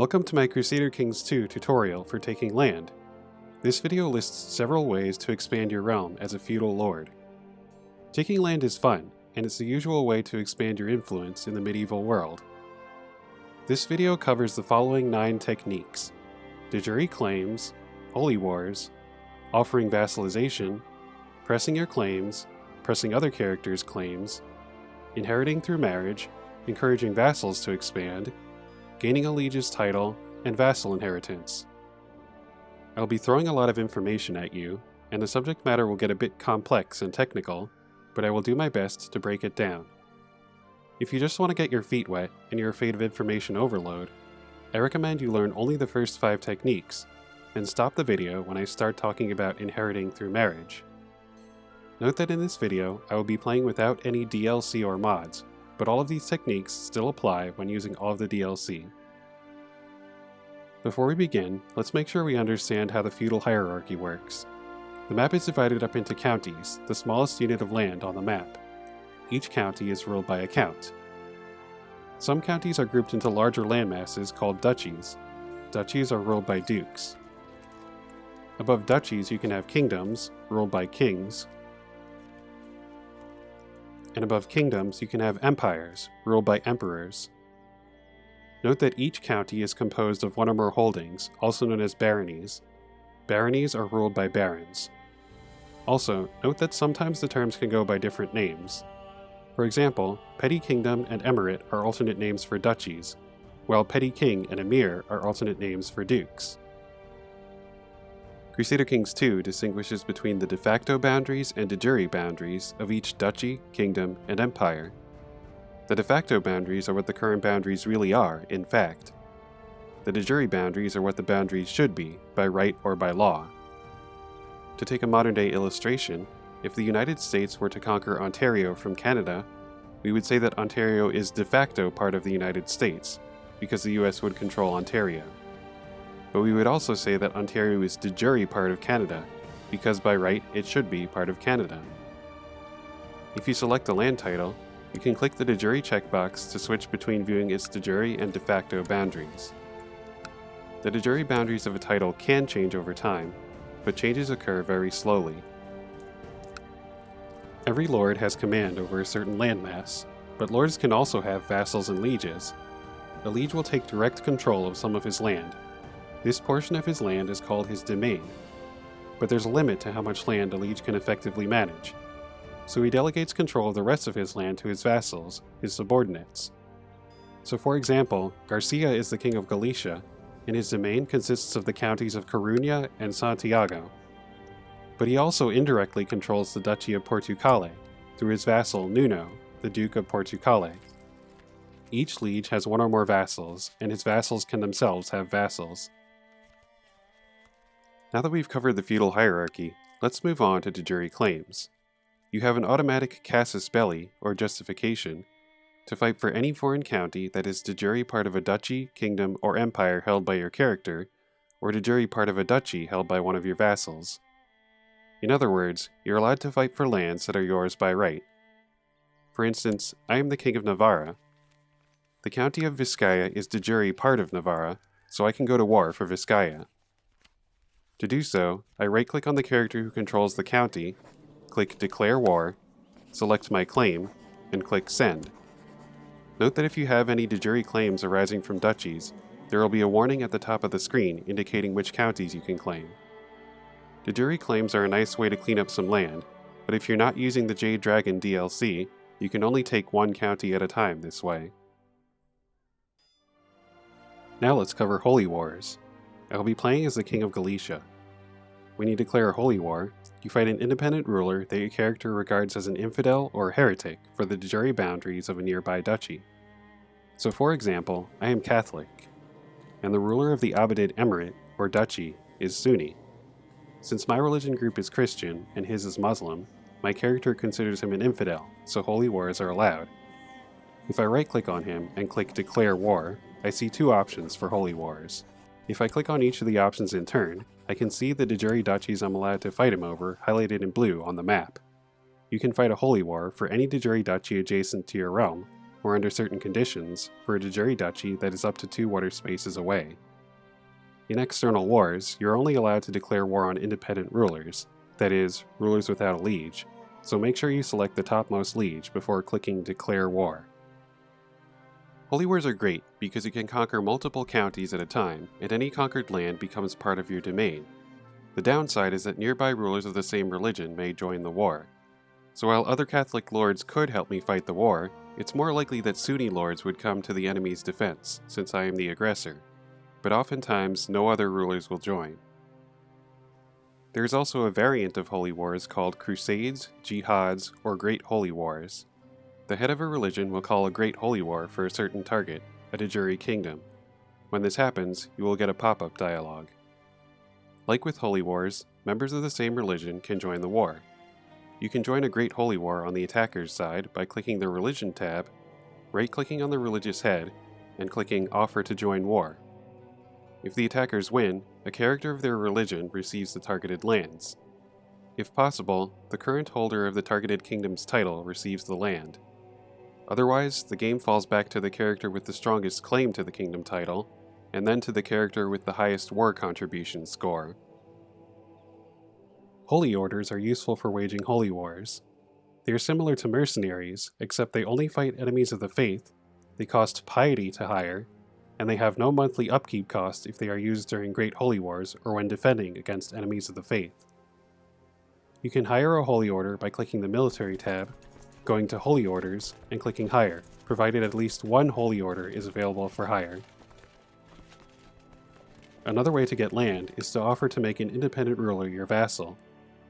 Welcome to my Crusader Kings 2 tutorial for taking land. This video lists several ways to expand your realm as a feudal lord. Taking land is fun, and it's the usual way to expand your influence in the medieval world. This video covers the following 9 techniques. De jure claims, holy wars, offering vassalization, pressing your claims, pressing other characters' claims, inheriting through marriage, encouraging vassals to expand, gaining a liege's title, and vassal inheritance. I'll be throwing a lot of information at you, and the subject matter will get a bit complex and technical, but I will do my best to break it down. If you just want to get your feet wet and you're afraid of information overload, I recommend you learn only the first 5 techniques, and stop the video when I start talking about inheriting through marriage. Note that in this video, I will be playing without any DLC or mods, but all of these techniques still apply when using all of the DLC. Before we begin, let's make sure we understand how the feudal hierarchy works. The map is divided up into counties, the smallest unit of land on the map. Each county is ruled by a count. Some counties are grouped into larger landmasses called duchies. Duchies are ruled by dukes. Above duchies you can have kingdoms, ruled by kings, and above kingdoms you can have empires, ruled by emperors. Note that each county is composed of one or more holdings, also known as baronies. Baronies are ruled by barons. Also, note that sometimes the terms can go by different names. For example, Petty Kingdom and Emirate are alternate names for duchies, while Petty King and Emir are alternate names for dukes. Crusader Kings 2 distinguishes between the de facto boundaries and de jure boundaries of each duchy, kingdom, and empire. The de facto boundaries are what the current boundaries really are, in fact. The de jure boundaries are what the boundaries should be, by right or by law. To take a modern day illustration, if the United States were to conquer Ontario from Canada, we would say that Ontario is de facto part of the United States, because the US would control Ontario but we would also say that Ontario is de jure part of Canada, because by right it should be part of Canada. If you select a land title, you can click the de jure checkbox to switch between viewing its de jure and de facto boundaries. The de jure boundaries of a title can change over time, but changes occur very slowly. Every lord has command over a certain landmass, but lords can also have vassals and lieges. A liege will take direct control of some of his land, this portion of his land is called his domain, but there's a limit to how much land a liege can effectively manage, so he delegates control of the rest of his land to his vassals, his subordinates. So for example, Garcia is the king of Galicia, and his domain consists of the counties of Coruña and Santiago. But he also indirectly controls the Duchy of Portucale, through his vassal Nuno, the Duke of Portucale. Each liege has one or more vassals, and his vassals can themselves have vassals. Now that we've covered the feudal hierarchy, let's move on to de jure claims. You have an automatic casus belli, or justification, to fight for any foreign county that is de jure part of a duchy, kingdom, or empire held by your character, or de jure part of a duchy held by one of your vassals. In other words, you're allowed to fight for lands that are yours by right. For instance, I am the king of Navarra. The county of Vizcaya is de jure part of Navarra, so I can go to war for Vizcaya. To do so, I right-click on the character who controls the county, click Declare War, select my claim, and click Send. Note that if you have any de jure claims arising from duchies, there will be a warning at the top of the screen indicating which counties you can claim. De jure claims are a nice way to clean up some land, but if you're not using the Jade Dragon DLC, you can only take one county at a time this way. Now let's cover Holy Wars. I will be playing as the King of Galicia. When you declare a holy war, you fight an independent ruler that your character regards as an infidel or heretic for the de jure boundaries of a nearby duchy. So for example, I am Catholic, and the ruler of the Abadid Emirate, or duchy, is Sunni. Since my religion group is Christian and his is Muslim, my character considers him an infidel, so holy wars are allowed. If I right click on him and click Declare War, I see two options for holy wars. If I click on each of the options in turn, I can see the de jure duchies I'm allowed to fight him over highlighted in blue on the map. You can fight a holy war for any de jure duchy adjacent to your realm, or under certain conditions, for a de jure duchy that is up to two water spaces away. In external wars, you're only allowed to declare war on independent rulers, that is, rulers without a liege, so make sure you select the topmost liege before clicking Declare War. Holy Wars are great because you can conquer multiple counties at a time, and any conquered land becomes part of your domain. The downside is that nearby rulers of the same religion may join the war. So while other Catholic lords could help me fight the war, it's more likely that Sunni lords would come to the enemy's defense, since I am the aggressor. But oftentimes, no other rulers will join. There is also a variant of holy wars called crusades, jihads, or great holy wars. The head of a religion will call a great holy war for a certain target, a de jure kingdom. When this happens, you will get a pop-up dialogue. Like with holy wars, members of the same religion can join the war. You can join a great holy war on the attacker's side by clicking the religion tab, right-clicking on the religious head, and clicking offer to join war. If the attackers win, a character of their religion receives the targeted lands. If possible, the current holder of the targeted kingdom's title receives the land. Otherwise, the game falls back to the character with the strongest claim to the kingdom title, and then to the character with the highest war contribution score. Holy Orders are useful for waging holy wars. They are similar to mercenaries, except they only fight enemies of the faith, they cost piety to hire, and they have no monthly upkeep cost if they are used during Great Holy Wars or when defending against enemies of the faith. You can hire a Holy Order by clicking the Military tab, going to Holy Orders, and clicking Hire, provided at least one Holy Order is available for hire. Another way to get land is to offer to make an independent ruler your vassal.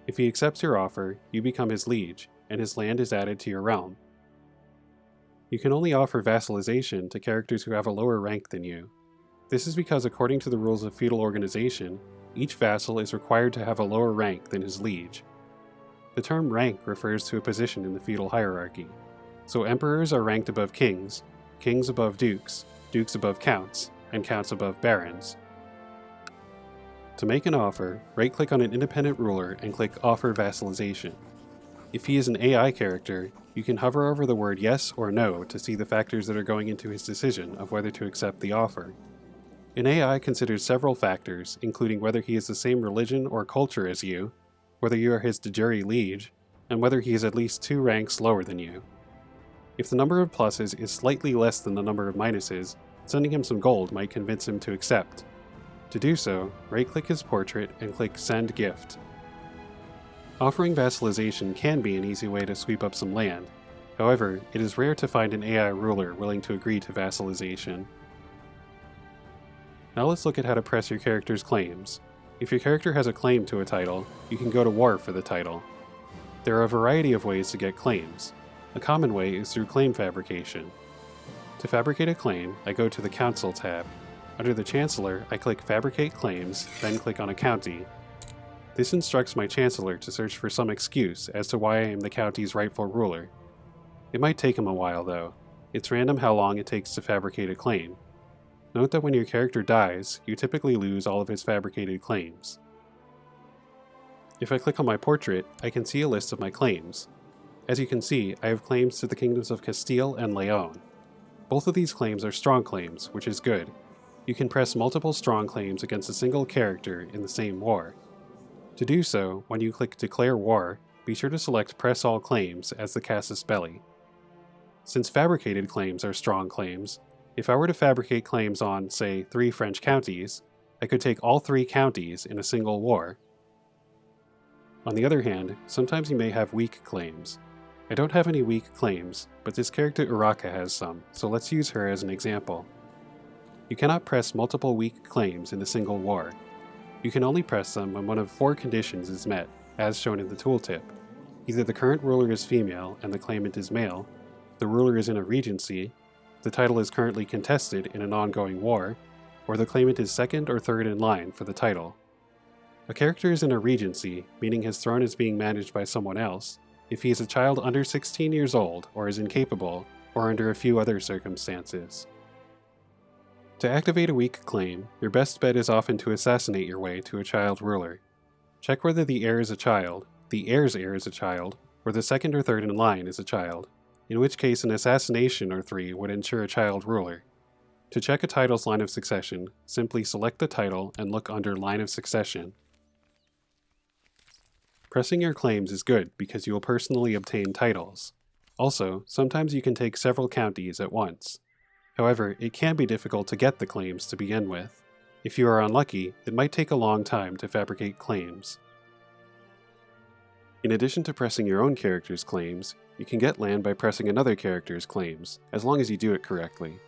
If he accepts your offer, you become his liege, and his land is added to your realm. You can only offer vassalization to characters who have a lower rank than you. This is because according to the rules of feudal organization, each vassal is required to have a lower rank than his liege. The term rank refers to a position in the feudal hierarchy. So emperors are ranked above kings, kings above dukes, dukes above counts, and counts above barons. To make an offer, right-click on an independent ruler and click Offer Vassalization. If he is an AI character, you can hover over the word yes or no to see the factors that are going into his decision of whether to accept the offer. An AI considers several factors, including whether he is the same religion or culture as you, whether you are his de jure liege, and whether he is at least two ranks lower than you. If the number of pluses is slightly less than the number of minuses, sending him some gold might convince him to accept. To do so, right-click his portrait and click Send Gift. Offering vassalization can be an easy way to sweep up some land. However, it is rare to find an AI ruler willing to agree to vassalization. Now let's look at how to press your character's claims. If your character has a claim to a title, you can go to war for the title. There are a variety of ways to get claims. A common way is through claim fabrication. To fabricate a claim, I go to the Council tab. Under the Chancellor, I click Fabricate Claims, then click on a county, this instructs my Chancellor to search for some excuse as to why I am the county's rightful ruler. It might take him a while, though. It's random how long it takes to fabricate a claim. Note that when your character dies, you typically lose all of his fabricated claims. If I click on my portrait, I can see a list of my claims. As you can see, I have claims to the kingdoms of Castile and Leon. Both of these claims are strong claims, which is good. You can press multiple strong claims against a single character in the same war. To do so, when you click Declare War, be sure to select Press All Claims as the casus belli. Since fabricated claims are strong claims, if I were to fabricate claims on, say, three French counties, I could take all three counties in a single war. On the other hand, sometimes you may have weak claims. I don't have any weak claims, but this character Urraca has some, so let's use her as an example. You cannot press multiple weak claims in a single war, you can only press them when one of four conditions is met, as shown in the tooltip. Either the current ruler is female and the claimant is male, the ruler is in a regency, the title is currently contested in an ongoing war, or the claimant is second or third in line for the title. A character is in a regency, meaning his throne is being managed by someone else, if he is a child under 16 years old or is incapable, or under a few other circumstances. To activate a weak claim, your best bet is often to assassinate your way to a child ruler. Check whether the heir is a child, the heir's heir is a child, or the second or third in line is a child. In which case an assassination or three would ensure a child ruler. To check a title's line of succession, simply select the title and look under Line of Succession. Pressing your claims is good because you will personally obtain titles. Also, sometimes you can take several counties at once. However, it can be difficult to get the claims to begin with. If you are unlucky, it might take a long time to fabricate claims. In addition to pressing your own character's claims, you can get land by pressing another character's claims, as long as you do it correctly.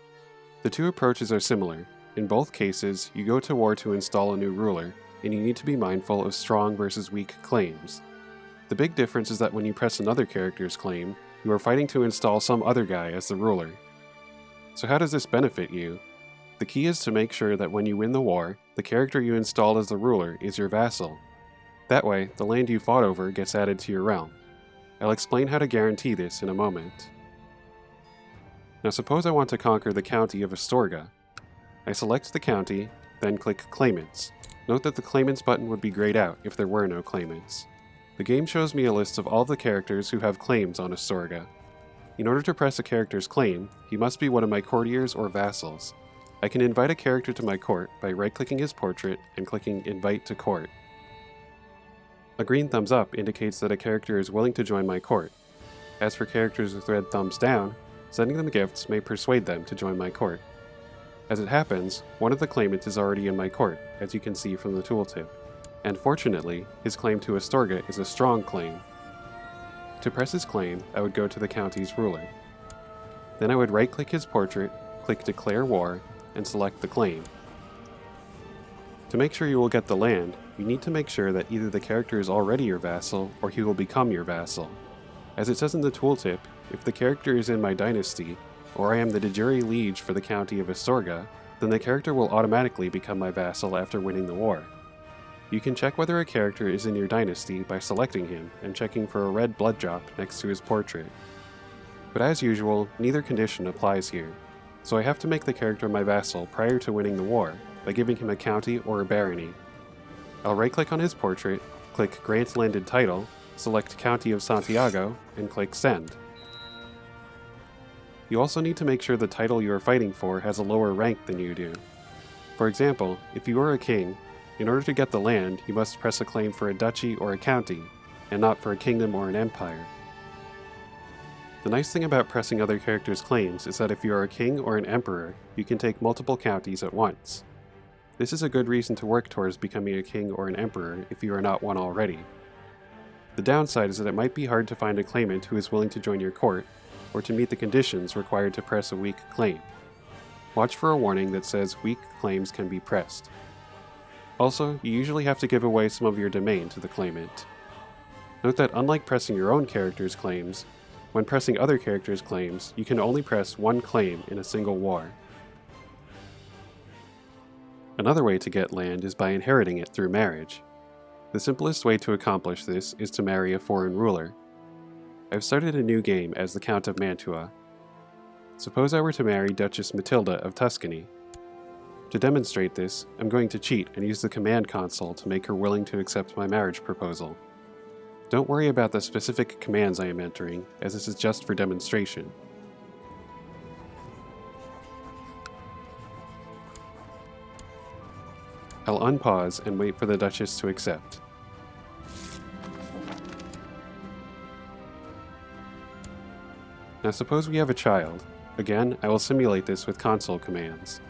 The two approaches are similar. In both cases, you go to war to install a new ruler, and you need to be mindful of strong versus weak claims. The big difference is that when you press another character's claim, you are fighting to install some other guy as the ruler. So how does this benefit you? The key is to make sure that when you win the war, the character you installed as the ruler is your vassal. That way, the land you fought over gets added to your realm. I'll explain how to guarantee this in a moment. Now suppose I want to conquer the county of Astorga. I select the county, then click Claimants. Note that the Claimants button would be grayed out if there were no claimants. The game shows me a list of all the characters who have claims on Astorga. In order to press a character's claim, he must be one of my courtiers or vassals. I can invite a character to my court by right-clicking his portrait and clicking Invite to Court. A green thumbs up indicates that a character is willing to join my court. As for characters with red thumbs down, Sending them gifts may persuade them to join my court. As it happens, one of the claimants is already in my court, as you can see from the tooltip. And fortunately, his claim to Astorga is a strong claim. To press his claim, I would go to the county's ruler. Then I would right-click his portrait, click Declare War, and select the claim. To make sure you will get the land, you need to make sure that either the character is already your vassal, or he will become your vassal. As it says in the tooltip, if the character is in my dynasty, or I am the de jure liege for the county of Astorga, then the character will automatically become my vassal after winning the war. You can check whether a character is in your dynasty by selecting him and checking for a red blood drop next to his portrait. But as usual, neither condition applies here, so I have to make the character my vassal prior to winning the war by giving him a county or a barony. I'll right click on his portrait, click Grant Landed Title, select County of Santiago, and click Send. You also need to make sure the title you are fighting for has a lower rank than you do. For example, if you are a king, in order to get the land, you must press a claim for a duchy or a county, and not for a kingdom or an empire. The nice thing about pressing other characters' claims is that if you are a king or an emperor, you can take multiple counties at once. This is a good reason to work towards becoming a king or an emperor if you are not one already. The downside is that it might be hard to find a claimant who is willing to join your court, or to meet the conditions required to press a weak claim. Watch for a warning that says weak claims can be pressed. Also, you usually have to give away some of your domain to the claimant. Note that unlike pressing your own character's claims, when pressing other characters' claims, you can only press one claim in a single war. Another way to get land is by inheriting it through marriage. The simplest way to accomplish this is to marry a foreign ruler. I've started a new game as the Count of Mantua. Suppose I were to marry Duchess Matilda of Tuscany. To demonstrate this, I'm going to cheat and use the command console to make her willing to accept my marriage proposal. Don't worry about the specific commands I am entering, as this is just for demonstration. I'll unpause and wait for the Duchess to accept. Now suppose we have a child. Again, I will simulate this with console commands.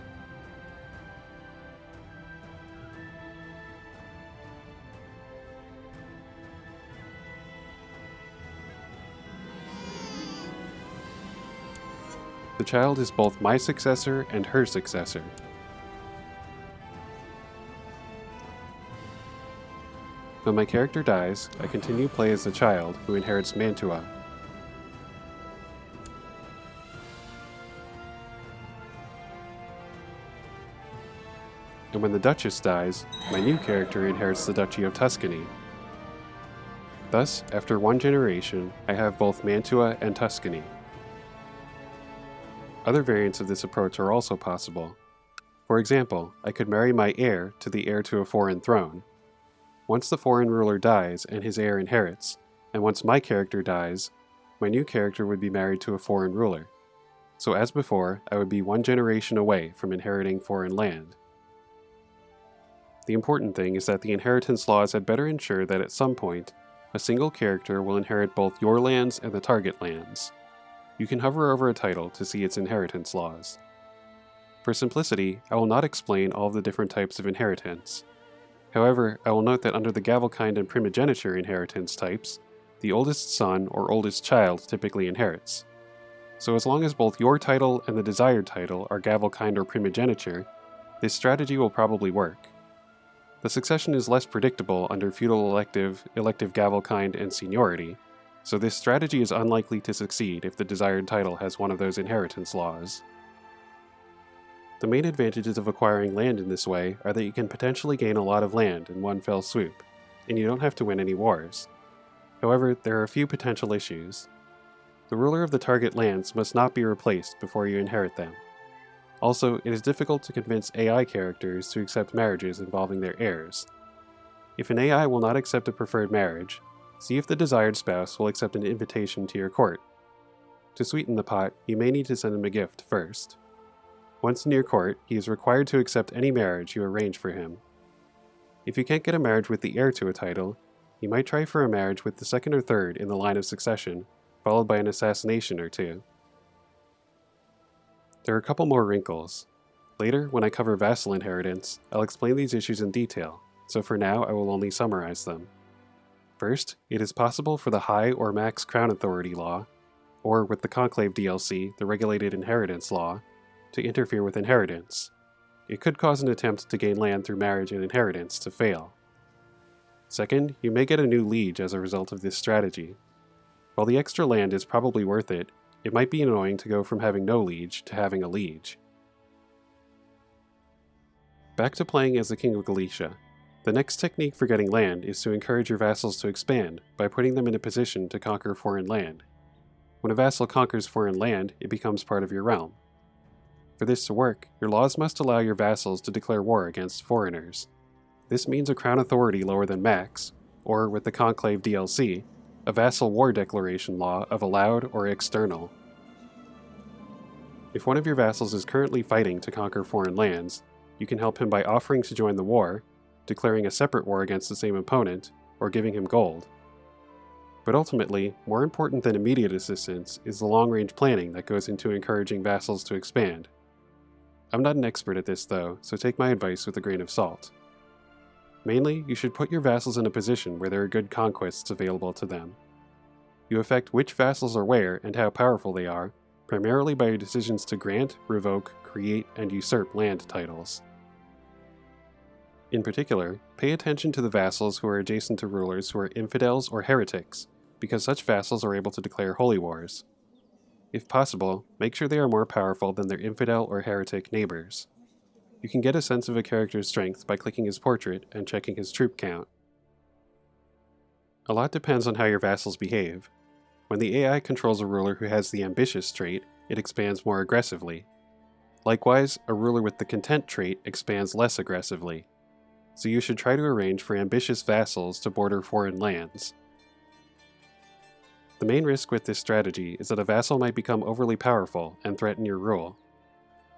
The child is both my successor and her successor. When my character dies, I continue play as the child, who inherits Mantua. And when the Duchess dies, my new character inherits the Duchy of Tuscany. Thus, after one generation, I have both Mantua and Tuscany. Other variants of this approach are also possible. For example, I could marry my heir to the heir to a foreign throne, once the foreign ruler dies and his heir inherits, and once my character dies, my new character would be married to a foreign ruler. So as before, I would be one generation away from inheriting foreign land. The important thing is that the inheritance laws had better ensure that at some point, a single character will inherit both your lands and the target lands. You can hover over a title to see its inheritance laws. For simplicity, I will not explain all of the different types of inheritance. However, I will note that under the Gavelkind and primogeniture inheritance types, the oldest son or oldest child typically inherits. So as long as both your title and the desired title are Gavelkind or primogeniture, this strategy will probably work. The succession is less predictable under feudal elective, elective Gavelkind, and seniority, so this strategy is unlikely to succeed if the desired title has one of those inheritance laws. The main advantages of acquiring land in this way are that you can potentially gain a lot of land in one fell swoop, and you don't have to win any wars. However, there are a few potential issues. The ruler of the target lands must not be replaced before you inherit them. Also, it is difficult to convince AI characters to accept marriages involving their heirs. If an AI will not accept a preferred marriage, see if the desired spouse will accept an invitation to your court. To sweeten the pot, you may need to send him a gift first. Once in your court, he is required to accept any marriage you arrange for him. If you can't get a marriage with the heir to a title, you might try for a marriage with the second or third in the line of succession, followed by an assassination or two. There are a couple more wrinkles. Later, when I cover vassal inheritance, I'll explain these issues in detail, so for now I will only summarize them. First, it is possible for the High or Max Crown Authority law, or with the Conclave DLC, the Regulated Inheritance law, to interfere with inheritance. It could cause an attempt to gain land through marriage and inheritance to fail. Second, you may get a new liege as a result of this strategy. While the extra land is probably worth it, it might be annoying to go from having no liege to having a liege. Back to playing as the King of Galicia. The next technique for getting land is to encourage your vassals to expand by putting them in a position to conquer foreign land. When a vassal conquers foreign land, it becomes part of your realm. For this to work, your laws must allow your vassals to declare war against foreigners. This means a crown authority lower than max, or with the Conclave DLC, a vassal war declaration law of allowed or external. If one of your vassals is currently fighting to conquer foreign lands, you can help him by offering to join the war, declaring a separate war against the same opponent, or giving him gold. But ultimately, more important than immediate assistance is the long-range planning that goes into encouraging vassals to expand. I'm not an expert at this though, so take my advice with a grain of salt. Mainly, you should put your vassals in a position where there are good conquests available to them. You affect which vassals are where and how powerful they are, primarily by your decisions to grant, revoke, create, and usurp land titles. In particular, pay attention to the vassals who are adjacent to rulers who are infidels or heretics, because such vassals are able to declare holy wars. If possible, make sure they are more powerful than their infidel or heretic neighbors. You can get a sense of a character's strength by clicking his portrait and checking his troop count. A lot depends on how your vassals behave. When the AI controls a ruler who has the ambitious trait, it expands more aggressively. Likewise, a ruler with the content trait expands less aggressively. So you should try to arrange for ambitious vassals to border foreign lands. The main risk with this strategy is that a vassal might become overly powerful and threaten your rule.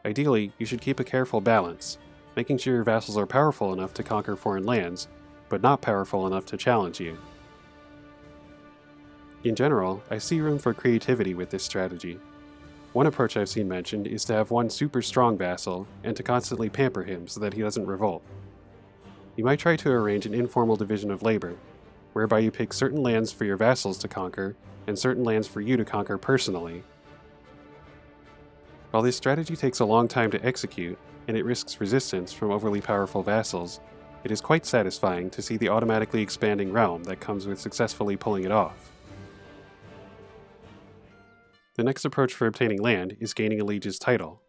Ideally, you should keep a careful balance, making sure your vassals are powerful enough to conquer foreign lands, but not powerful enough to challenge you. In general, I see room for creativity with this strategy. One approach I've seen mentioned is to have one super strong vassal, and to constantly pamper him so that he doesn't revolt. You might try to arrange an informal division of labor, whereby you pick certain lands for your vassals to conquer, and certain lands for you to conquer personally, while this strategy takes a long time to execute, and it risks resistance from overly powerful vassals, it is quite satisfying to see the automatically expanding realm that comes with successfully pulling it off. The next approach for obtaining land is gaining a liege's title.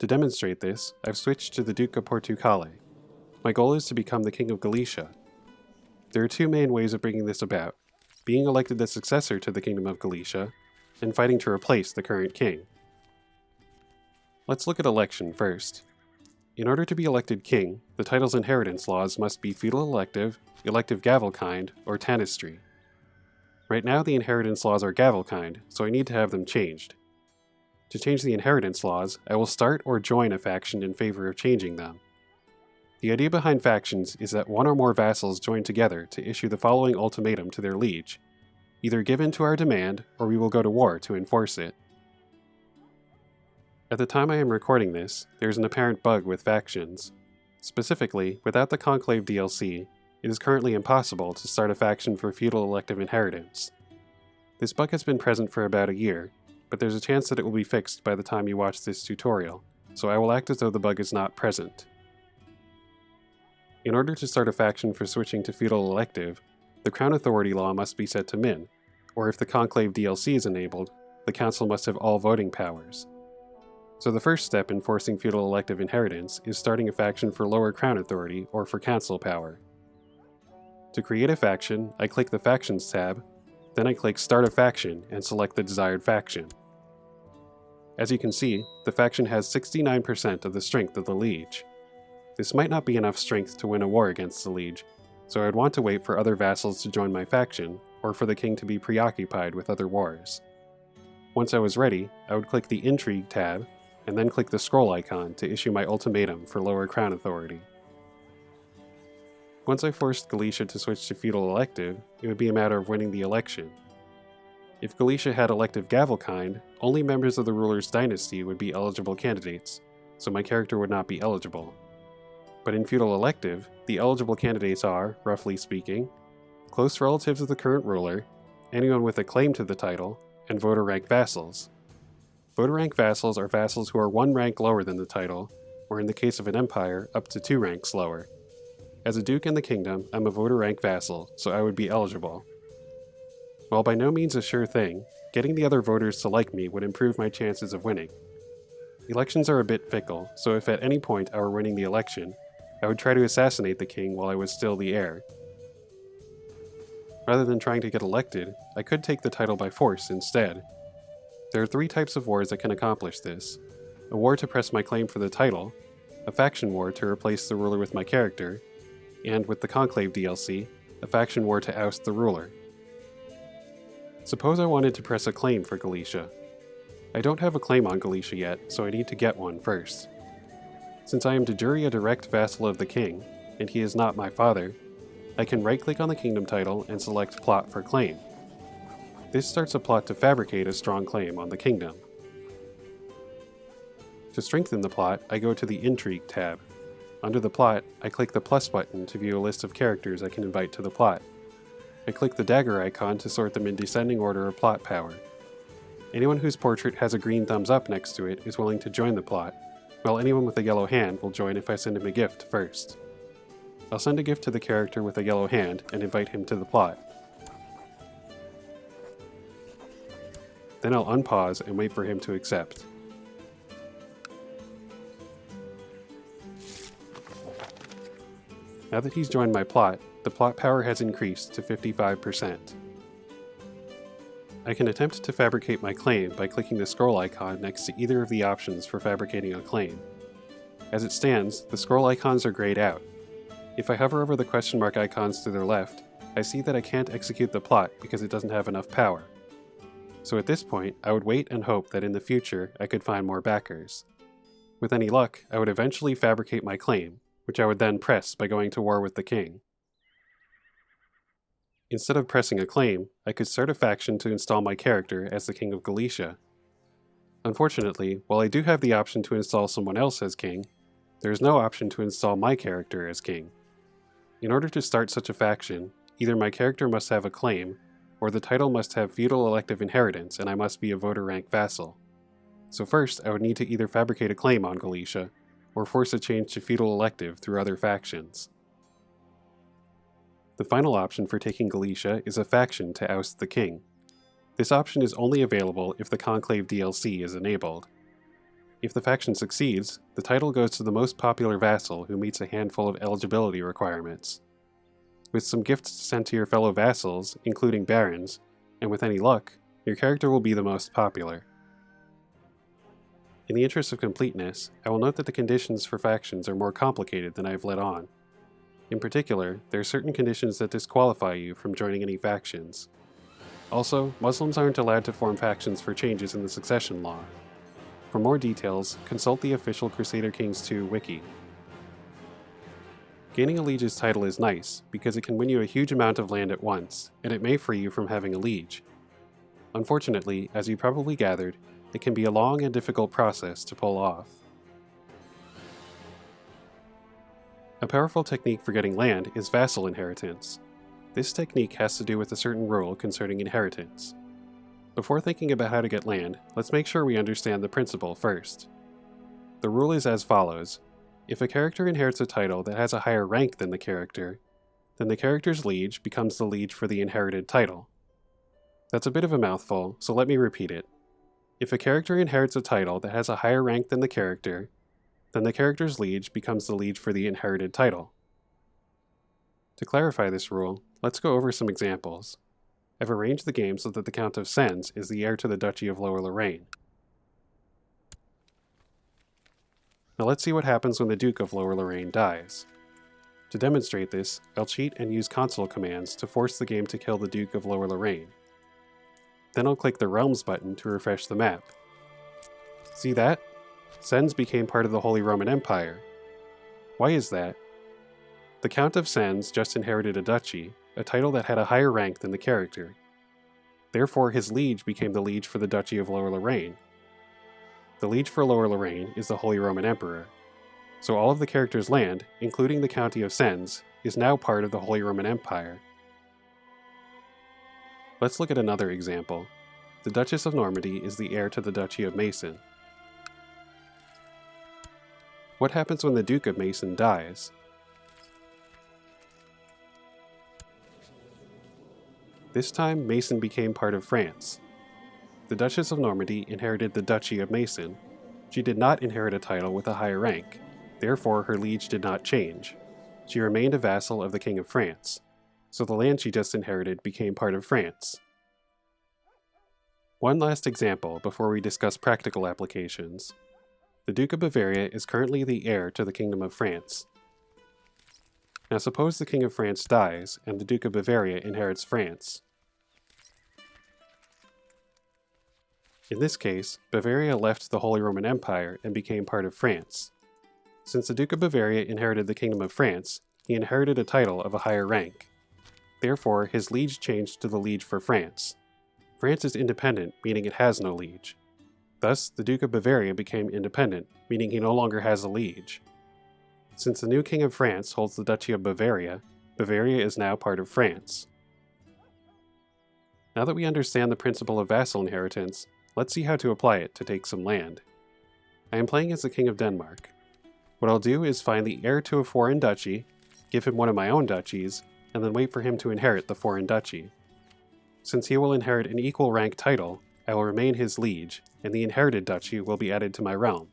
To demonstrate this, I've switched to the Duke of Portucale. My goal is to become the King of Galicia. There are two main ways of bringing this about, being elected the successor to the Kingdom of Galicia, and fighting to replace the current king. Let's look at election first. In order to be elected king, the title's inheritance laws must be feudal elective, elective gavelkind, or tanistry. Right now the inheritance laws are Gavelkind, so I need to have them changed. To change the inheritance laws, I will start or join a faction in favor of changing them. The idea behind factions is that one or more vassals join together to issue the following ultimatum to their liege. Either give in to our demand, or we will go to war to enforce it. At the time I am recording this, there is an apparent bug with factions. Specifically, without the Conclave DLC, it is currently impossible to start a faction for feudal elective inheritance. This bug has been present for about a year, but there's a chance that it will be fixed by the time you watch this tutorial, so I will act as though the bug is not present. In order to start a faction for switching to feudal elective, the Crown Authority law must be set to min, or if the Conclave DLC is enabled, the Council must have all voting powers. So the first step in forcing feudal elective inheritance is starting a faction for lower Crown Authority or for Council power. To create a faction, I click the Factions tab, then I click Start a Faction and select the desired faction. As you can see, the faction has 69% of the strength of the Liege. This might not be enough strength to win a war against the Liege, so I'd want to wait for other vassals to join my faction, or for the king to be preoccupied with other wars. Once I was ready, I would click the Intrigue tab, and then click the scroll icon to issue my ultimatum for lower crown authority. Once I forced Galicia to switch to feudal elective, it would be a matter of winning the election. If Galicia had elective Gavelkind, only members of the ruler's dynasty would be eligible candidates, so my character would not be eligible. But in feudal elective, the eligible candidates are, roughly speaking, close relatives of the current ruler, anyone with a claim to the title, and voter rank vassals. Voter rank vassals are vassals who are one rank lower than the title, or in the case of an empire, up to two ranks lower. As a duke in the kingdom, I'm a voter rank vassal, so I would be eligible. While by no means a sure thing, getting the other voters to like me would improve my chances of winning. Elections are a bit fickle, so if at any point I were winning the election, I would try to assassinate the king while I was still the heir. Rather than trying to get elected, I could take the title by force instead. There are three types of wars that can accomplish this. A war to press my claim for the title, a faction war to replace the ruler with my character, and with the Conclave DLC, a faction war to oust the ruler. Suppose I wanted to press a claim for Galicia. I don't have a claim on Galicia yet, so I need to get one first. Since I am de jure a direct vassal of the king, and he is not my father, I can right-click on the kingdom title and select Plot for Claim. This starts a plot to fabricate a strong claim on the kingdom. To strengthen the plot, I go to the Intrigue tab. Under the plot, I click the plus button to view a list of characters I can invite to the plot. I click the dagger icon to sort them in descending order of plot power. Anyone whose portrait has a green thumbs up next to it is willing to join the plot, while anyone with a yellow hand will join if I send him a gift first. I'll send a gift to the character with a yellow hand and invite him to the plot. Then I'll unpause and wait for him to accept. Now that he's joined my plot, the plot power has increased to 55%. I can attempt to fabricate my claim by clicking the scroll icon next to either of the options for fabricating a claim. As it stands, the scroll icons are grayed out. If I hover over the question mark icons to their left, I see that I can't execute the plot because it doesn't have enough power. So at this point, I would wait and hope that in the future I could find more backers. With any luck, I would eventually fabricate my claim, which I would then press by going to war with the king. Instead of pressing a claim, I could start a faction to install my character as the King of Galicia. Unfortunately, while I do have the option to install someone else as king, there is no option to install my character as king. In order to start such a faction, either my character must have a claim, or the title must have feudal elective inheritance and I must be a voter rank vassal. So first, I would need to either fabricate a claim on Galicia, or force a change to feudal elective through other factions. The final option for taking Galicia is a faction to oust the king. This option is only available if the Conclave DLC is enabled. If the faction succeeds, the title goes to the most popular vassal who meets a handful of eligibility requirements. With some gifts sent to your fellow vassals, including barons, and with any luck, your character will be the most popular. In the interest of completeness, I will note that the conditions for factions are more complicated than I have let on. In particular, there are certain conditions that disqualify you from joining any factions. Also, Muslims aren't allowed to form factions for changes in the succession law. For more details, consult the official Crusader Kings 2 wiki. Gaining a liege's title is nice, because it can win you a huge amount of land at once, and it may free you from having a liege. Unfortunately, as you probably gathered, it can be a long and difficult process to pull off. A powerful technique for getting land is vassal inheritance. This technique has to do with a certain rule concerning inheritance. Before thinking about how to get land, let's make sure we understand the principle first. The rule is as follows. If a character inherits a title that has a higher rank than the character, then the character's liege becomes the liege for the inherited title. That's a bit of a mouthful, so let me repeat it. If a character inherits a title that has a higher rank than the character, then the character's liege becomes the liege for the inherited title. To clarify this rule, let's go over some examples. I've arranged the game so that the Count of Sens is the heir to the Duchy of Lower Lorraine. Now let's see what happens when the Duke of Lower Lorraine dies. To demonstrate this, I'll cheat and use console commands to force the game to kill the Duke of Lower Lorraine. Then I'll click the Realms button to refresh the map. See that? Sens became part of the Holy Roman Empire. Why is that? The Count of Sens just inherited a duchy, a title that had a higher rank than the character. Therefore, his liege became the liege for the Duchy of Lower Lorraine. The liege for Lower Lorraine is the Holy Roman Emperor. So all of the character's land, including the County of Sens, is now part of the Holy Roman Empire. Let's look at another example. The Duchess of Normandy is the heir to the Duchy of Meissen. What happens when the Duke of Meissen dies? This time, Meissen became part of France. The Duchess of Normandy inherited the Duchy of Meissen. She did not inherit a title with a higher rank, therefore her liege did not change. She remained a vassal of the King of France, so the land she just inherited became part of France. One last example before we discuss practical applications. The Duke of Bavaria is currently the heir to the Kingdom of France. Now suppose the King of France dies, and the Duke of Bavaria inherits France. In this case, Bavaria left the Holy Roman Empire and became part of France. Since the Duke of Bavaria inherited the Kingdom of France, he inherited a title of a higher rank. Therefore, his liege changed to the liege for France. France is independent, meaning it has no liege. Thus, the Duke of Bavaria became independent, meaning he no longer has a liege. Since the new King of France holds the Duchy of Bavaria, Bavaria is now part of France. Now that we understand the principle of vassal inheritance, let's see how to apply it to take some land. I am playing as the King of Denmark. What I'll do is find the heir to a foreign duchy, give him one of my own duchies, and then wait for him to inherit the foreign duchy. Since he will inherit an equal rank title, I will remain his liege, and the inherited duchy will be added to my realm.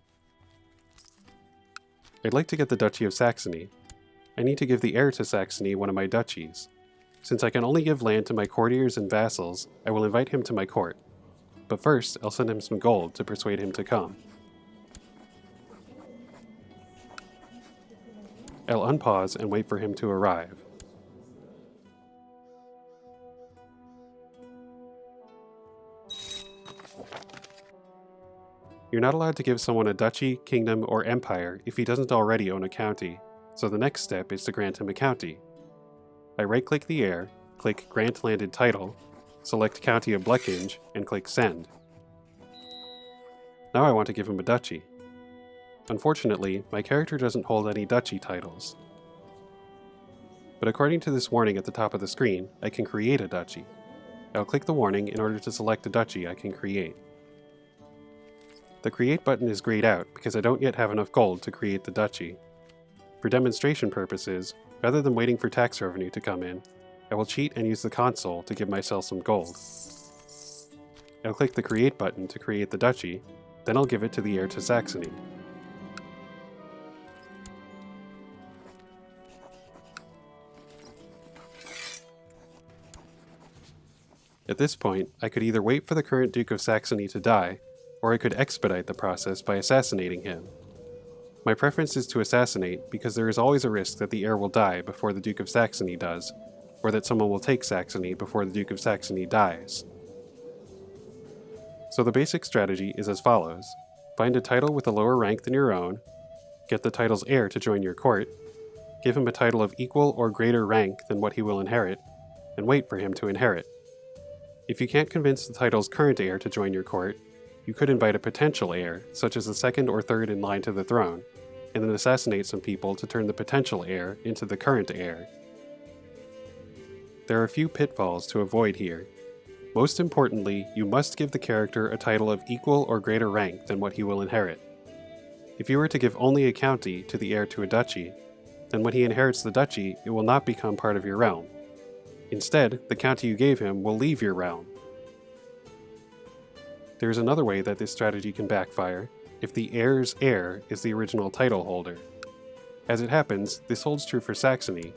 I'd like to get the Duchy of Saxony. I need to give the heir to Saxony one of my duchies. Since I can only give land to my courtiers and vassals, I will invite him to my court. But first, I'll send him some gold to persuade him to come. I'll unpause and wait for him to arrive. You're not allowed to give someone a duchy, kingdom, or empire if he doesn't already own a county, so the next step is to grant him a county. I right-click the heir, click Grant Landed Title, select County of Blekinge, and click Send. Now I want to give him a duchy. Unfortunately, my character doesn't hold any duchy titles. But according to this warning at the top of the screen, I can create a duchy. I'll click the warning in order to select a duchy I can create. The Create button is grayed out because I don't yet have enough gold to create the duchy. For demonstration purposes, rather than waiting for tax revenue to come in, I will cheat and use the console to give myself some gold. I'll click the Create button to create the duchy, then I'll give it to the heir to Saxony. At this point, I could either wait for the current Duke of Saxony to die, or I could expedite the process by assassinating him. My preference is to assassinate because there is always a risk that the heir will die before the Duke of Saxony does, or that someone will take Saxony before the Duke of Saxony dies. So the basic strategy is as follows. Find a title with a lower rank than your own, get the title's heir to join your court, give him a title of equal or greater rank than what he will inherit, and wait for him to inherit. If you can't convince the title's current heir to join your court, you could invite a potential heir, such as the second or third in line to the throne, and then assassinate some people to turn the potential heir into the current heir. There are a few pitfalls to avoid here. Most importantly, you must give the character a title of equal or greater rank than what he will inherit. If you were to give only a county to the heir to a duchy, then when he inherits the duchy, it will not become part of your realm. Instead, the county you gave him will leave your realm. There is another way that this strategy can backfire, if the heir's heir is the original title holder. As it happens, this holds true for Saxony.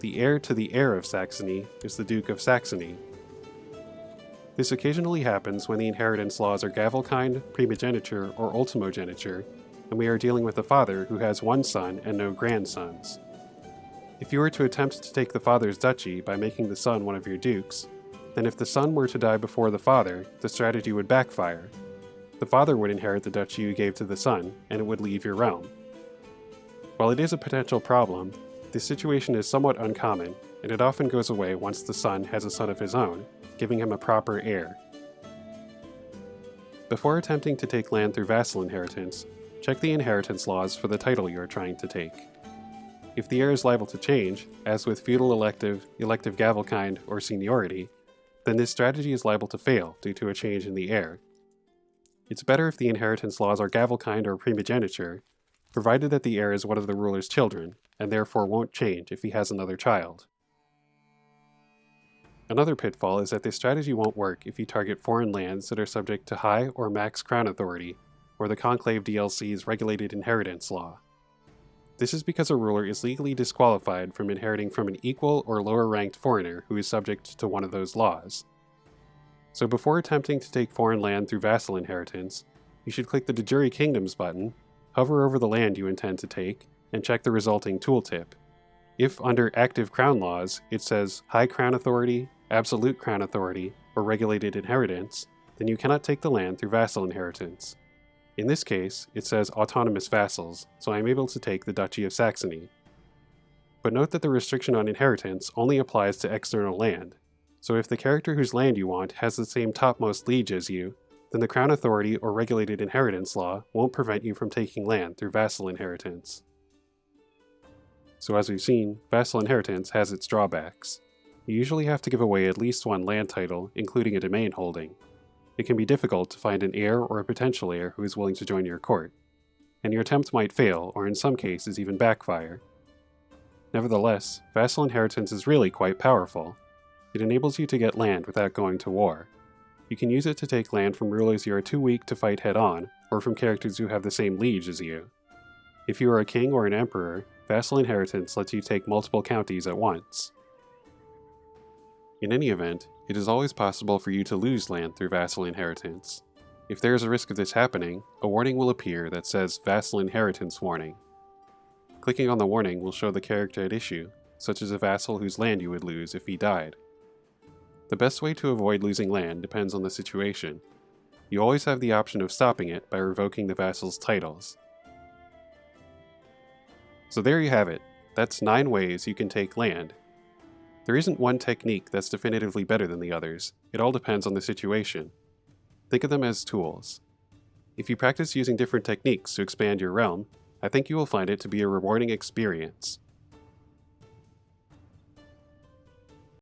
The heir to the heir of Saxony is the Duke of Saxony. This occasionally happens when the inheritance laws are Gavelkind, primogeniture, or ultimogeniture, and we are dealing with a father who has one son and no grandsons. If you were to attempt to take the father's duchy by making the son one of your dukes, then if the son were to die before the father, the strategy would backfire, the father would inherit the duchy you gave to the son, and it would leave your realm. While it is a potential problem, this situation is somewhat uncommon, and it often goes away once the son has a son of his own, giving him a proper heir. Before attempting to take land through vassal inheritance, check the inheritance laws for the title you are trying to take. If the heir is liable to change, as with feudal elective, elective gavelkind, or seniority, then this strategy is liable to fail due to a change in the heir, it's better if the inheritance laws are gavelkind or primogeniture, provided that the heir is one of the ruler's children, and therefore won't change if he has another child. Another pitfall is that this strategy won't work if you target foreign lands that are subject to high or max crown authority, or the Conclave DLC's regulated inheritance law. This is because a ruler is legally disqualified from inheriting from an equal or lower ranked foreigner who is subject to one of those laws. So before attempting to take foreign land through vassal inheritance, you should click the De Jure Kingdoms button, hover over the land you intend to take, and check the resulting tooltip. If under Active Crown Laws it says High Crown Authority, Absolute Crown Authority, or Regulated Inheritance, then you cannot take the land through vassal inheritance. In this case, it says Autonomous Vassals, so I am able to take the Duchy of Saxony. But note that the restriction on inheritance only applies to external land, so if the character whose land you want has the same topmost liege as you, then the Crown Authority or Regulated Inheritance Law won't prevent you from taking land through vassal inheritance. So as we've seen, vassal inheritance has its drawbacks. You usually have to give away at least one land title, including a domain holding. It can be difficult to find an heir or a potential heir who is willing to join your court, and your attempt might fail, or in some cases even backfire. Nevertheless, vassal inheritance is really quite powerful, it enables you to get land without going to war. You can use it to take land from rulers you are too weak to fight head-on, or from characters who have the same liege as you. If you are a king or an emperor, vassal inheritance lets you take multiple counties at once. In any event, it is always possible for you to lose land through vassal inheritance. If there is a risk of this happening, a warning will appear that says Vassal Inheritance Warning. Clicking on the warning will show the character at issue, such as a vassal whose land you would lose if he died. The best way to avoid losing land depends on the situation. You always have the option of stopping it by revoking the vassal's titles. So there you have it. That's 9 ways you can take land. There isn't one technique that's definitively better than the others, it all depends on the situation. Think of them as tools. If you practice using different techniques to expand your realm, I think you will find it to be a rewarding experience.